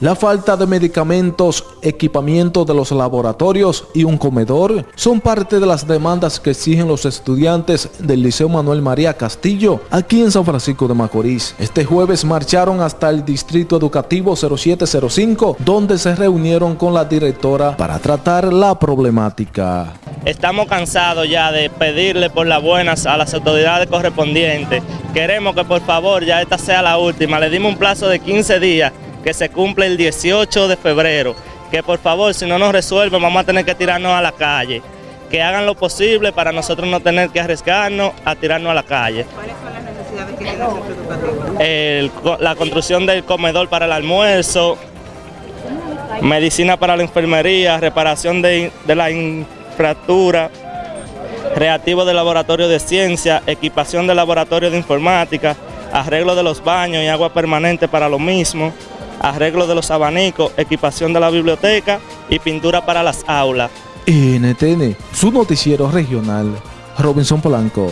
La falta de medicamentos, equipamiento de los laboratorios y un comedor son parte de las demandas que exigen los estudiantes del Liceo Manuel María Castillo aquí en San Francisco de Macorís. Este jueves marcharon hasta el Distrito Educativo 0705 donde se reunieron con la directora para tratar la problemática. Estamos cansados ya de pedirle por las buenas a las autoridades correspondientes. Queremos que por favor ya esta sea la última. Le dimos un plazo de 15 días que se cumple el 18 de febrero, que por favor si no nos resuelven vamos a tener que tirarnos a la calle, que hagan lo posible para nosotros no tener que arriesgarnos a tirarnos a la calle. ¿Cuáles son las necesidades que tiene el centro la construcción del comedor para el almuerzo, medicina para la enfermería, reparación de, de la infraestructura, reactivo del laboratorio de ciencia, equipación del laboratorio de informática, arreglo de los baños y agua permanente para lo mismo, arreglo de los abanicos, equipación de la biblioteca y pintura para las aulas. NTN, su noticiero regional, Robinson Polanco.